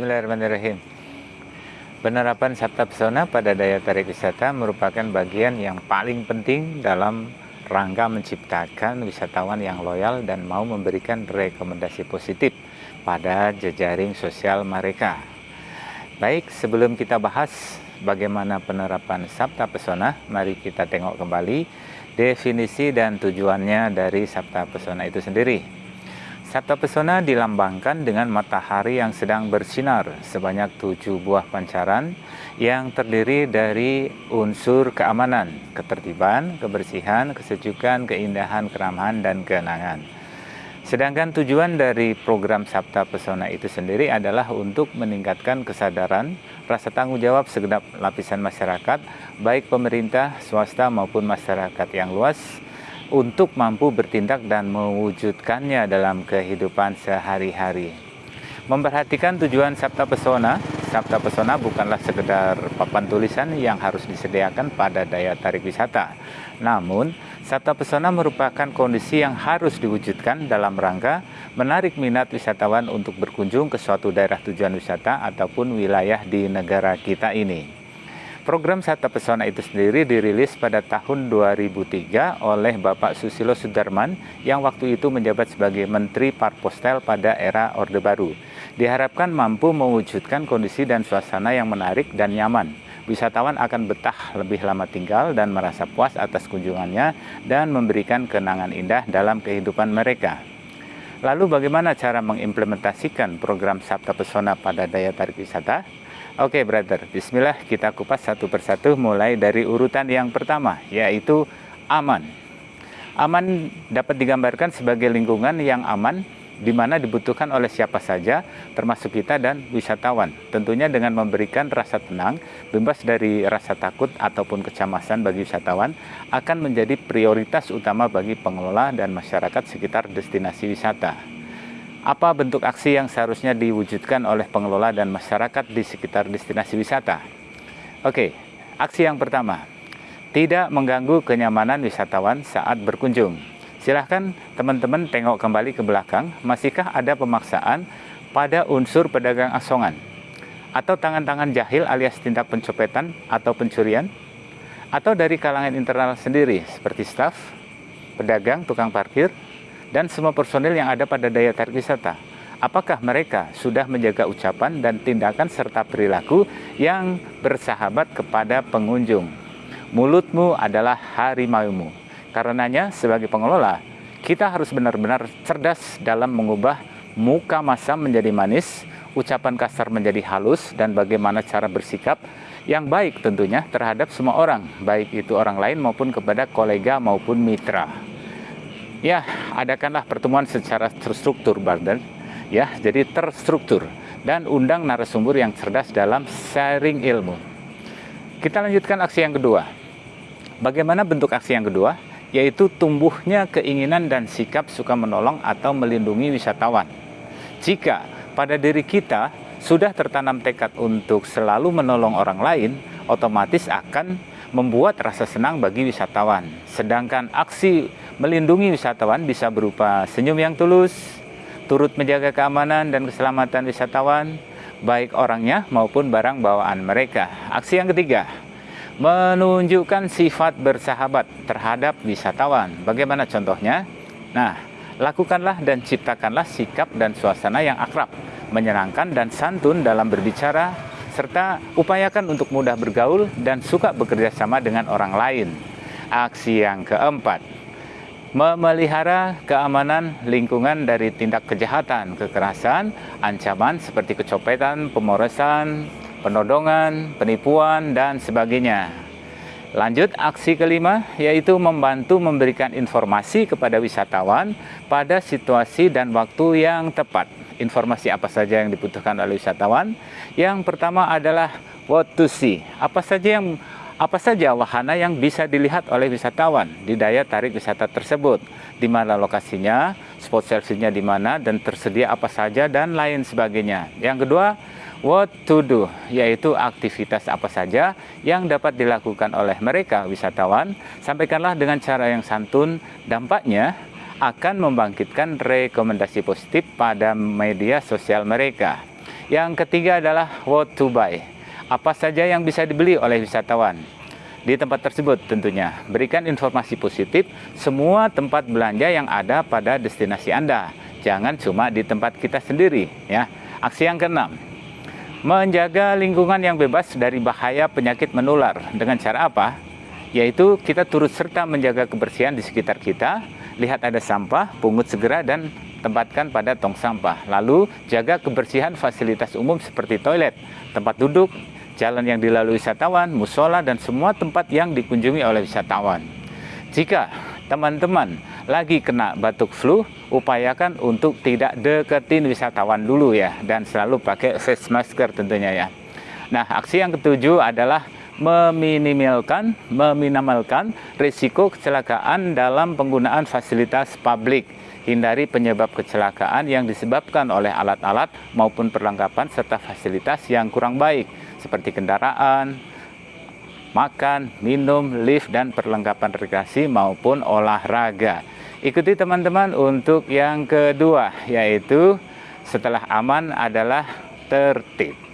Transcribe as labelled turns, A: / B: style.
A: Bismillahirrahmanirrahim. Penerapan Sabta Pesona pada daya tarik wisata merupakan bagian yang paling penting dalam rangka menciptakan wisatawan yang loyal dan mau memberikan rekomendasi positif pada jejaring sosial mereka. Baik, sebelum kita bahas bagaimana penerapan Sabta Pesona, mari kita tengok kembali definisi dan tujuannya dari Sabta Pesona itu sendiri. Sabta Pesona dilambangkan dengan matahari yang sedang bersinar sebanyak tujuh buah pancaran yang terdiri dari unsur keamanan, ketertiban, kebersihan, kesejukan, keindahan, keramahan, dan kenangan. Sedangkan tujuan dari program Sabta Pesona itu sendiri adalah untuk meningkatkan kesadaran, rasa tanggung jawab segenap lapisan masyarakat, baik pemerintah, swasta maupun masyarakat yang luas, untuk mampu bertindak dan mewujudkannya dalam kehidupan sehari-hari. Memperhatikan tujuan Sabta Pesona, Sabta Pesona bukanlah sekedar papan tulisan yang harus disediakan pada daya tarik wisata. Namun, Sabta Pesona merupakan kondisi yang harus diwujudkan dalam rangka menarik minat wisatawan untuk berkunjung ke suatu daerah tujuan wisata ataupun wilayah di negara kita ini. Program Sata Pesona itu sendiri dirilis pada tahun 2003 oleh Bapak Susilo Sudarman yang waktu itu menjabat sebagai Menteri Parpostel pada era Orde Baru. Diharapkan mampu mewujudkan kondisi dan suasana yang menarik dan nyaman. Wisatawan akan betah lebih lama tinggal dan merasa puas atas kunjungannya dan memberikan kenangan indah dalam kehidupan mereka. Lalu bagaimana cara mengimplementasikan program Sabta Pesona pada daya tarik wisata? Oke, okay, brother. Bismillah, kita kupas satu persatu mulai dari urutan yang pertama, yaitu aman. Aman dapat digambarkan sebagai lingkungan yang aman di mana dibutuhkan oleh siapa saja, termasuk kita dan wisatawan. Tentunya dengan memberikan rasa tenang, bebas dari rasa takut ataupun kecemasan bagi wisatawan, akan menjadi prioritas utama bagi pengelola dan masyarakat sekitar destinasi wisata. Apa bentuk aksi yang seharusnya diwujudkan oleh pengelola dan masyarakat di sekitar destinasi wisata? Oke, aksi yang pertama, tidak mengganggu kenyamanan wisatawan saat berkunjung. Silahkan teman-teman tengok kembali ke belakang, masihkah ada pemaksaan pada unsur pedagang asongan? Atau tangan-tangan jahil alias tindak pencopetan atau pencurian? Atau dari kalangan internal sendiri, seperti staf, pedagang, tukang parkir, dan semua personil yang ada pada daya tarik wisata. Apakah mereka sudah menjaga ucapan dan tindakan serta perilaku yang bersahabat kepada pengunjung? Mulutmu adalah harimaumu. Karenanya sebagai pengelola, kita harus benar-benar cerdas dalam mengubah muka masa menjadi manis, ucapan kasar menjadi halus, dan bagaimana cara bersikap yang baik tentunya terhadap semua orang, baik itu orang lain maupun kepada kolega maupun mitra. Ya, adakanlah pertemuan secara terstruktur, Barden. Ya, jadi terstruktur dan undang narasumber yang cerdas dalam sharing ilmu. Kita lanjutkan aksi yang kedua. Bagaimana bentuk aksi yang kedua? Yaitu tumbuhnya keinginan dan sikap suka menolong atau melindungi wisatawan. Jika pada diri kita sudah tertanam tekad untuk selalu menolong orang lain, otomatis akan membuat rasa senang bagi wisatawan. Sedangkan aksi Melindungi wisatawan bisa berupa senyum yang tulus, turut menjaga keamanan dan keselamatan wisatawan, baik orangnya maupun barang bawaan mereka. Aksi yang ketiga, menunjukkan sifat bersahabat terhadap wisatawan. Bagaimana contohnya? Nah, lakukanlah dan ciptakanlah sikap dan suasana yang akrab, menyenangkan dan santun dalam berbicara, serta upayakan untuk mudah bergaul dan suka bekerja sama dengan orang lain. Aksi yang keempat, memelihara keamanan lingkungan dari tindak kejahatan, kekerasan, ancaman seperti kecopetan, pemorosan, penodongan, penipuan, dan sebagainya. Lanjut, aksi kelima yaitu membantu memberikan informasi kepada wisatawan pada situasi dan waktu yang tepat. Informasi apa saja yang dibutuhkan oleh wisatawan? Yang pertama adalah what to see. Apa saja yang apa saja wahana yang bisa dilihat oleh wisatawan di daya tarik wisata tersebut, di mana lokasinya, spot selfie-nya di mana, dan tersedia apa saja, dan lain sebagainya. Yang kedua, what to do, yaitu aktivitas apa saja yang dapat dilakukan oleh mereka wisatawan, sampaikanlah dengan cara yang santun, dampaknya akan membangkitkan rekomendasi positif pada media sosial mereka. Yang ketiga adalah what to buy. Apa saja yang bisa dibeli oleh wisatawan? Di tempat tersebut tentunya, berikan informasi positif semua tempat belanja yang ada pada destinasi Anda. Jangan cuma di tempat kita sendiri ya. Aksi yang keenam, menjaga lingkungan yang bebas dari bahaya penyakit menular. Dengan cara apa? Yaitu kita turut serta menjaga kebersihan di sekitar kita, lihat ada sampah, pungut segera dan tempatkan pada tong sampah. Lalu jaga kebersihan fasilitas umum seperti toilet, tempat duduk, jalan yang dilalui wisatawan, musola, dan semua tempat yang dikunjungi oleh wisatawan. Jika teman-teman lagi kena batuk flu, upayakan untuk tidak deketin wisatawan dulu ya, dan selalu pakai face masker tentunya ya. Nah, aksi yang ketujuh adalah meminimalkan, meminimalkan risiko kecelakaan dalam penggunaan fasilitas publik hindari penyebab kecelakaan yang disebabkan oleh alat-alat maupun perlengkapan serta fasilitas yang kurang baik seperti kendaraan, makan, minum, lift, dan perlengkapan rekreasi maupun olahraga. Ikuti teman-teman untuk yang kedua, yaitu setelah aman adalah tertib.